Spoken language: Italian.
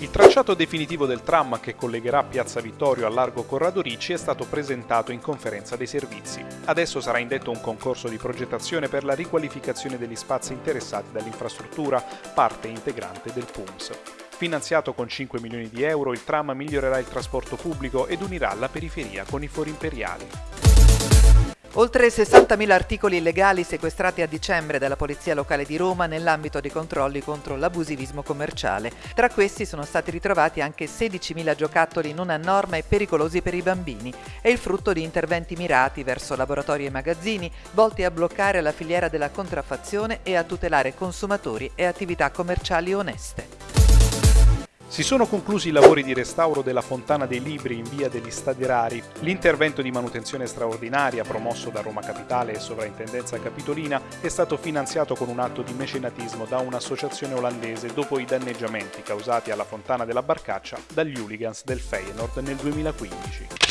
Il tracciato definitivo del tram che collegherà Piazza Vittorio a Largo Corrado Ricci è stato presentato in conferenza dei servizi. Adesso sarà indetto un concorso di progettazione per la riqualificazione degli spazi interessati dall'infrastruttura, parte integrante del PUMS. Finanziato con 5 milioni di euro, il tram migliorerà il trasporto pubblico ed unirà la periferia con i fori imperiali. Oltre 60.000 articoli illegali sequestrati a dicembre dalla Polizia Locale di Roma nell'ambito dei controlli contro l'abusivismo commerciale. Tra questi sono stati ritrovati anche 16.000 giocattoli non a norma e pericolosi per i bambini. È il frutto di interventi mirati verso laboratori e magazzini volti a bloccare la filiera della contraffazione e a tutelare consumatori e attività commerciali oneste. Si sono conclusi i lavori di restauro della Fontana dei Libri in via degli Stadi Rari. L'intervento di manutenzione straordinaria promosso da Roma Capitale e Sovrintendenza Capitolina è stato finanziato con un atto di mecenatismo da un'associazione olandese dopo i danneggiamenti causati alla Fontana della Barcaccia dagli hooligans del Feyenoord nel 2015.